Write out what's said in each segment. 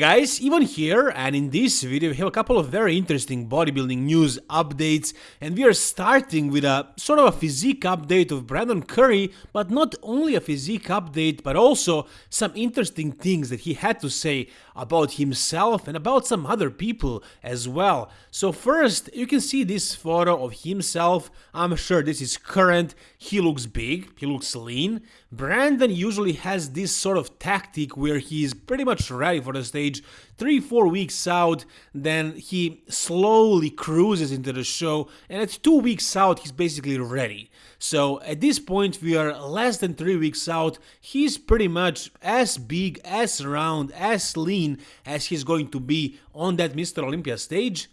Guys, Ivan here and in this video we have a couple of very interesting bodybuilding news updates and we are starting with a sort of a physique update of Brandon Curry but not only a physique update but also some interesting things that he had to say about himself and about some other people as well. So first you can see this photo of himself, I'm sure this is current, he looks big, he looks lean. Brandon usually has this sort of tactic where he is pretty much ready for the stage three, four weeks out, then he slowly cruises into the show, and at two weeks out, he's basically ready. So at this point, we are less than three weeks out, he's pretty much as big, as round, as lean as he's going to be on that Mr. Olympia stage.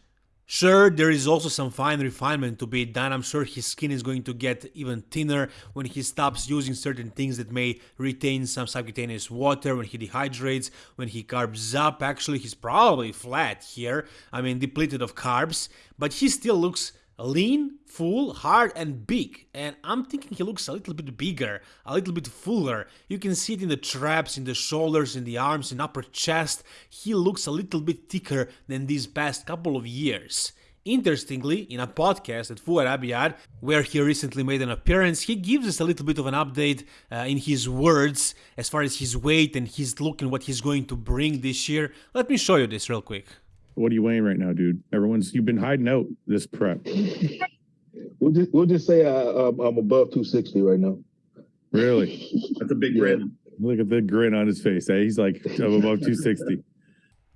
Sure, there is also some fine refinement to be done. I'm sure his skin is going to get even thinner when he stops using certain things that may retain some subcutaneous water, when he dehydrates, when he carbs up. Actually, he's probably flat here. I mean, depleted of carbs, but he still looks lean, full, hard and big. And I'm thinking he looks a little bit bigger, a little bit fuller. You can see it in the traps, in the shoulders, in the arms, in upper chest. He looks a little bit thicker than these past couple of years. Interestingly, in a podcast at Fouad Abiad, where he recently made an appearance, he gives us a little bit of an update uh, in his words as far as his weight and his look and what he's going to bring this year. Let me show you this real quick. What are you weighing right now, dude? Everyone's you've been hiding out this prep. We'll just we'll just say I, um, I'm above 260 right now. Really? That's a big Yeah. grin. Look at the grin on his face. Eh? He's like I'm above 260.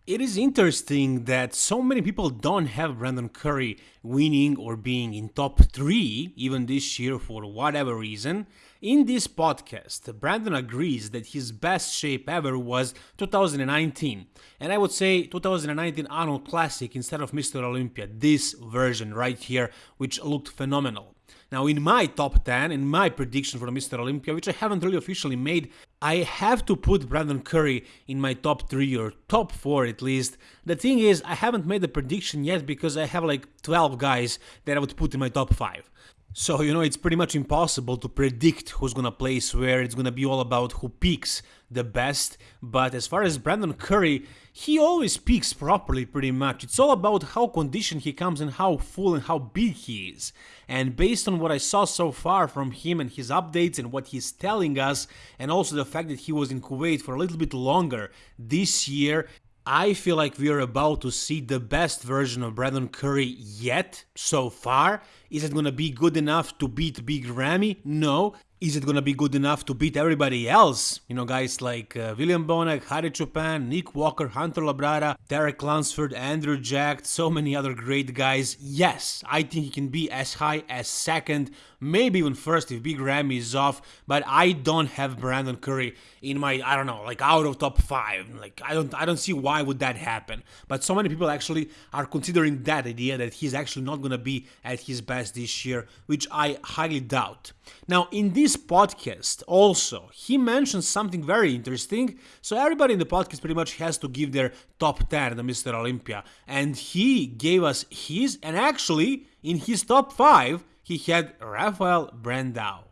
It is interesting that so many people don't have Brandon Curry winning or being in top 3 even this year for whatever reason. In this podcast, Brandon agrees that his best shape ever was 2019. And I would say 2019 Arnold Classic instead of Mr. Olympia, this version right here, which looked phenomenal. Now, in my top 10, in my prediction for Mr. Olympia, which I haven't really officially made, I have to put Brandon Curry in my top 3 or top 4 at least. The thing is, I haven't made the prediction yet because I have like 12 guys that I would put in my top 5. So, you know, it's pretty much impossible to predict who's gonna place where. It's gonna be all about who peaks the best. But as far as Brandon Curry, he always peaks properly pretty much. It's all about how conditioned he comes and how full and how big he is. And based on what I saw so far from him and his updates and what he's telling us, and also the fact that he was in Kuwait for a little bit longer this year, I feel like we are about to see the best version of Brandon Curry yet so far. Is it gonna be good enough to beat Big Ramy? No. Is it gonna be good enough to beat everybody else? You know, guys like uh, William Bonac, Hadi Choopan, Nick Walker, Hunter Labrada, Derek Lunsford, Andrew Jack, so many other great guys. Yes, I think he can be as high as second, maybe even first if Big Ramy is off, but I don't have Brandon Curry in my I don't know, like out of top 5. Like I don't I don't see why would that happen. But so many people actually are considering that idea that he's actually not going to be at his best this year, which I highly doubt. Now, in this podcast also, he mentions something very interesting. So everybody in the podcast pretty much has to give their top 10 to Mr. Olympia, and he gave us his and actually in his top 5 he had Rafael Brandao.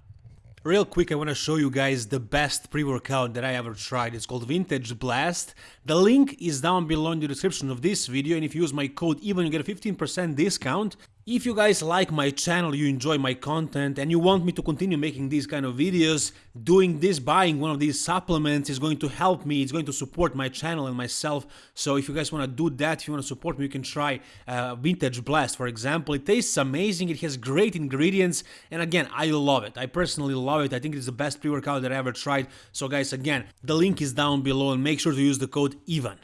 Real quick, I want to show you guys the best pre-workout that I ever tried. It's called Vintage Blast. The link is down below in the description of this video, and if you use my code EVEN, you get a 15% discount. If you guys like my channel, you enjoy my content, and you want me to continue making these kind of videos, doing this, buying one of these supplements is going to help me, it's going to support my channel and myself. So if you guys want to do that, if you want to support me, you can try uh, Vintage Blast, for example. It tastes amazing, it has great ingredients, and again, I love it. I personally love it. I think it's the best pre-workout that I ever tried. So guys, again, the link is down below, and make sure to use the code EVEN.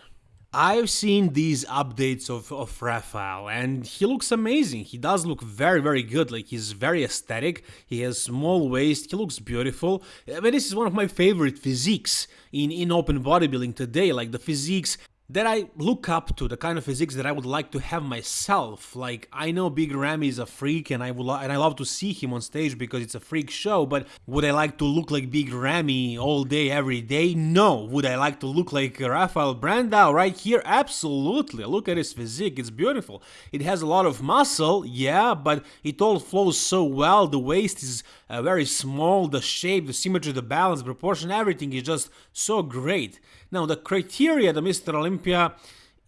I've seen these updates of, of Rafael and he looks amazing. He does look very, very good. Like he's very aesthetic. He has small waist. He looks beautiful. I mean, this is one of my favorite physiques in, in open bodybuilding today. Like the physiques that I look up to, the kind of physiques that I would like to have myself. Like I know Big Ramy is a freak, and I would and I love to see him on stage because it's a freak show. But would I like to look like Big Ramy all day, every day? No. Would I like to look like Rafael Brandao right here? Absolutely. Look at his physique; it's beautiful. It has a lot of muscle, yeah, but it all flows so well. The waist is uh, very small. The shape, the symmetry, the balance, proportion, everything is just so great. Now the criteria that Mr. Olympia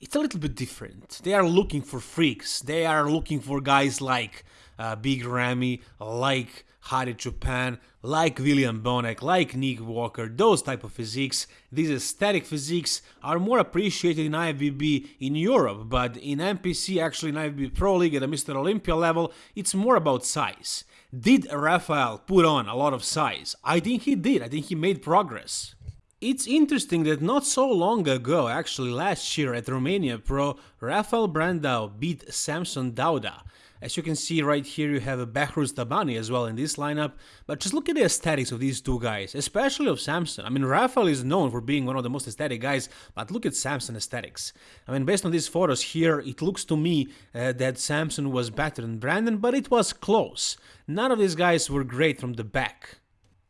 it's a little bit different. They are looking for freaks. They are looking for guys like uh, Big Ramy, like Hadi Choopan, like William Bonac, like Nick Walker, those type of physiques. These aesthetic physiques are more appreciated in IFBB in Europe, but in NPC, actually in IFBB Pro League at the Mr. Olympia level, it's more about size. Did Rafael put on a lot of size? I think he did. I think he made progress. It's interesting that not so long ago, actually last year at Romania Pro, Rafael Brandao beat Samson Dauda. As you can see right here, you have a Behrooz Tabani as well in this lineup, but just look at the aesthetics of these two guys, especially of Samson. I mean, Rafael is known for being one of the most aesthetic guys, but look at Samson aesthetics. I mean, based on these photos here, it looks to me uh, that Samson was better than Brandao, but it was close. None of these guys were great from the back.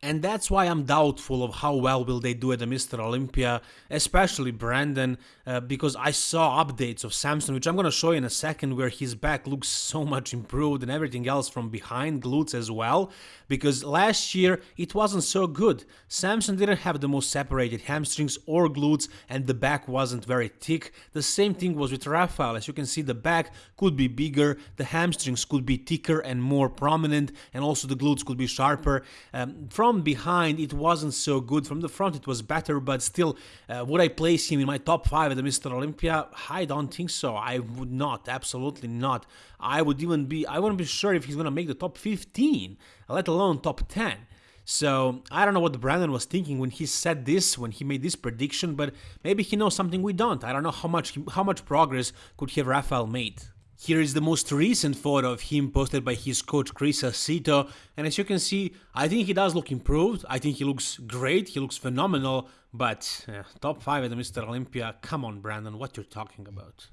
And that's why I'm doubtful of how well will they do at the Mr. Olympia, especially Brandao, uh, because I saw updates of Samson, which I'm going to show you in a second, where his back looks so much improved and everything else from behind glutes as well, because last year it wasn't so good. Samson didn't have the most separated hamstrings or glutes, and the back wasn't very thick. The same thing was with Rafael. As you can see, the back could be bigger, the hamstrings could be thicker and more prominent, and also the glutes could be sharper. Um, from from behind it wasn't so good. From the front it was better, but still, uh, would I place him in my top five at the Mr. Olympia? I don't think so. I would not. Absolutely not. I would even be. I wouldn't be sure if he's gonna make the top 15, let alone top 10. So I don't know what Brandon was thinking when he said this, when he made this prediction, but maybe he knows something we don't. I don't know how much how much progress could have Rafael made. Here is the most recent photo of him posted by his coach Chris Aceto, and as you can see, I think he does look improved, I think he looks great, he looks phenomenal, but uh, top 5 at the Mr. Olympia, come on Brandon, what you're talking about.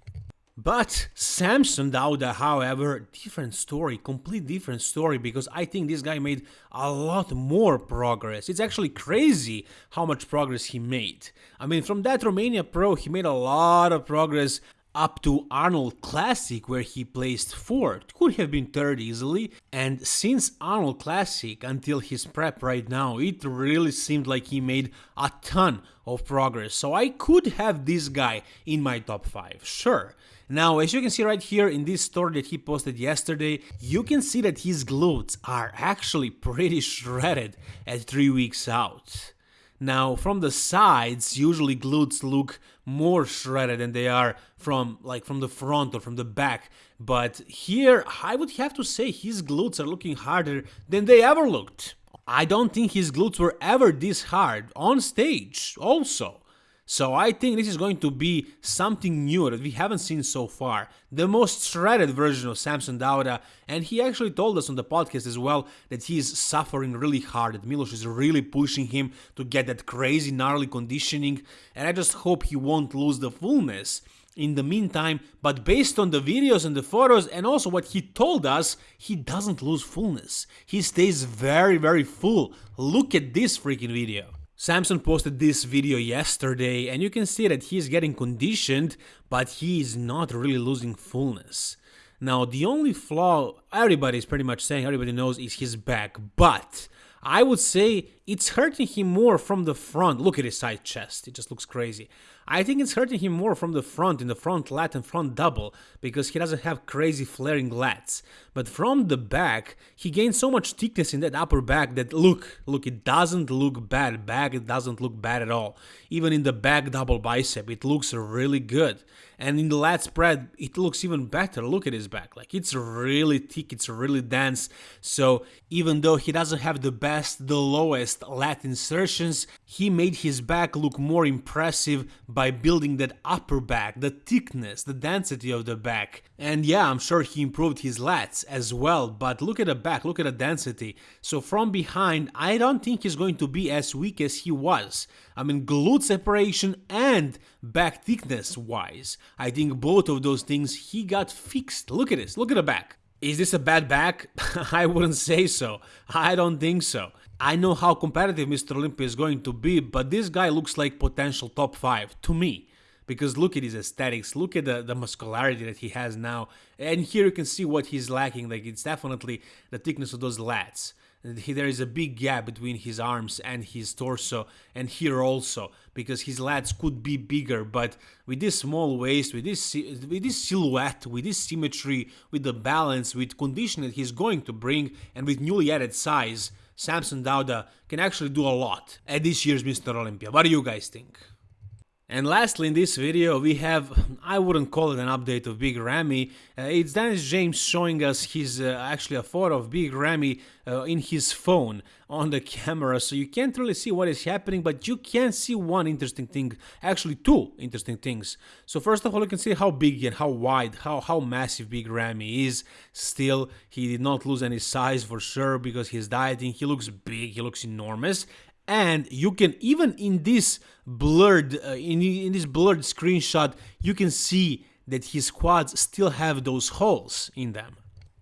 But Samson Dauda, however, different story, complete different story, because I think this guy made a lot more progress. It's actually crazy how much progress he made. I mean, from that Romania Pro, he made a lot of progress up to Arnold Classic where he placed 4th, could have been 3rd easily, and since Arnold Classic until his prep right now, it really seemed like he made a ton of progress, so I could have this guy in my top 5, sure. Now, as you can see right here in this story that he posted yesterday, you can see that his glutes are actually pretty shredded at 3 weeks out. Now, from the sides, usually glutes look more shredded than they are from like from the front or from the back. But here, I would have to say his glutes are looking harder than they ever looked. I don't think his glutes were ever this hard on stage also. So I think this is going to be something new that we haven't seen so far. The most shredded version of Samson Dauda, and he actually told us on the podcast as well that he is suffering really hard, that Milos is really pushing him to get that crazy gnarly conditioning, and I just hope he won't lose the fullness in the meantime, but based on the videos and the photos and also what he told us, he doesn't lose fullness. He stays very, very full. Look at this freaking video. Samson posted this video yesterday and you can see that he is getting conditioned, but he is not really losing fullness. Now, the only flaw everybody is pretty much saying, everybody knows, is his back, but I would say it's hurting him more from the front. Look at his side chest, it just looks crazy. I think it's hurting him more from the front, in the front lat and front double, because he doesn't have crazy flaring lats. But from the back, he gained so much thickness in that upper back that look, look, it doesn't look bad. Back, it doesn't look bad at all. Even in the back double bicep, it looks really good. And in the lat spread, it looks even better. Look at his back. Like it's really thick, it's really dense. So even though he doesn't have the best, the lowest lat insertions, he made his back look more impressive by building that upper back, the thickness, the density of the back. And yeah, I'm sure he improved his lats as well, but look at the back, look at the density. So from behind, I don't think he's going to be as weak as he was. I mean, glute separation and back thickness wise. I think both of those things he got fixed. Look at this, look at the back. Is this a bad back? I wouldn't say so. I don't think so. I know how competitive Mr. Olympia is going to be, but this guy looks like potential top 5 to me. Because look at his aesthetics, look at the, the muscularity that he has now, and here you can see what he's lacking. Like it's definitely the thickness of those lats. there is a big gap between his arms and his torso and here also because his lats could be bigger but with this small waist with this with this silhouette with this symmetry with the balance with condition that he's going to bring and with newly added size Samson Dauda can actually do a lot at this year's Mr. Olympia. What do you guys think? And lastly in this video we have, I wouldn't call it an update of Big Ramy, uh, it's Dennis James showing us his, uh, actually a photo of Big Ramy uh, in his phone on the camera, so you can't really see what is happening, but you can see one interesting thing, actually two interesting things. So first of all you can see how big and how wide, how, how massive Big Ramy is, still he did not lose any size for sure because he's dieting, he looks big, he looks enormous, and you can even in this blurred uh, in, in this blurred screenshot you can see that his quads still have those holes in them.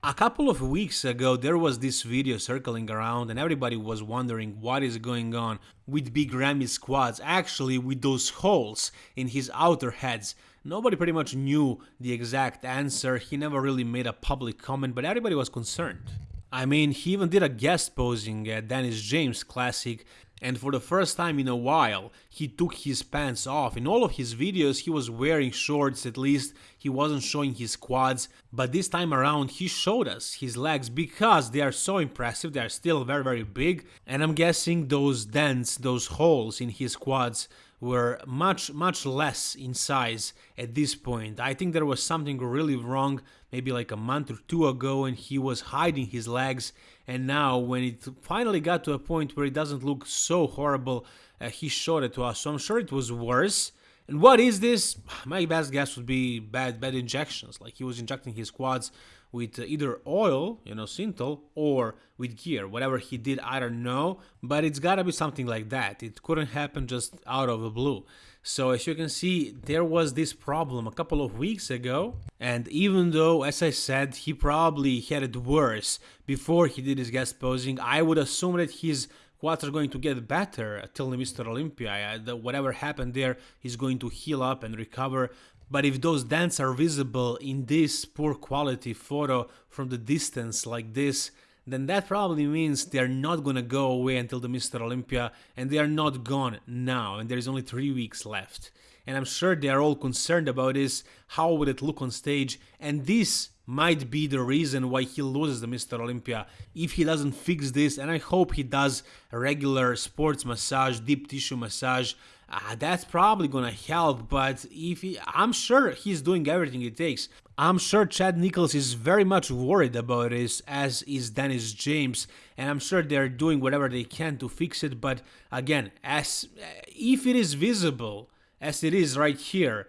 A couple of weeks ago there was this video circling around and everybody was wondering what is going on with Big Ramy's quads actually with those holes in his outer heads. Nobody pretty much knew the exact answer. He never really made a public comment but everybody was concerned. I mean, he even did a guest posing at Dennis James Classic, and for the first time in a while, he took his pants off. In all of his videos, he was wearing shorts, at least he wasn't showing his quads, but this time around, he showed us his legs because they are so impressive, they are still very, very big, and I'm guessing those dents, those holes in his quads were much much less in size at this point. I think there was something really wrong maybe like a month or two ago and he was hiding his legs and now when it finally got to a point where it doesn't look so horrible uh, he showed it to us. So I'm sure it was worse. And what is this? My best guess would be bad bad injections. Like he was injecting his quads with either oil, you know, Synthol, or with gear. Whatever he did, I don't know, but it's gotta be something like that. It couldn't happen just out of the blue. So as you can see, there was this problem a couple of weeks ago, and even though, as I said, he probably had it worse before he did his guest posing, I would assume that his quads are going to get better till the Mr. Olympia. Whatever happened there is going to heal up and recover. But if those dents are visible in this poor quality photo from the distance like this, then that probably means they're not gonna go away until the Mr. Olympia and they are not gone now and there's only three weeks left. And I'm sure they are all concerned about this, how would it look on stage, and this might be the reason why he loses the Mr. Olympia if he doesn't fix this and I hope he does a regular sports massage, deep tissue massage uh, that's probably gonna help. But if he, I'm sure he's doing everything it takes. I'm sure Chad Nichols is very much worried about this, as is Dennis James, and I'm sure they're doing whatever they can to fix it. But again, as if it is visible as it is right here,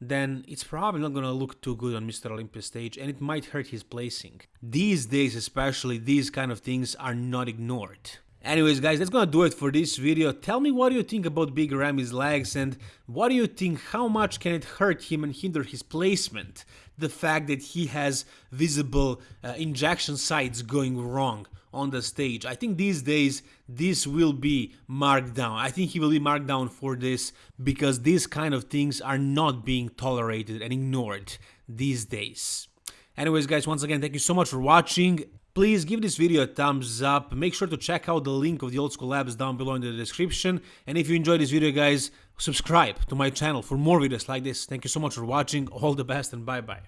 then it's probably not gonna look too good on Mr. Olympia stage and it might hurt his placing. These days especially, these kind of things are not ignored. Anyways guys, that's gonna do it for this video. Tell me what you think about Big Ramy's legs and what do you think, how much can it hurt him and hinder his placement? The fact that he has visible uh, injection sites going wrong on the stage. I think these days this will be marked down. I think he will be marked down for this because these kind of things are not being tolerated and ignored these days. Anyways guys, once again, thank you so much for watching. Please give this video a thumbs up, make sure to check out the link of the Old School Labs down below in the description, and if you enjoyed this video guys, subscribe to my channel for more videos like this. Thank you so much for watching, all the best and bye bye.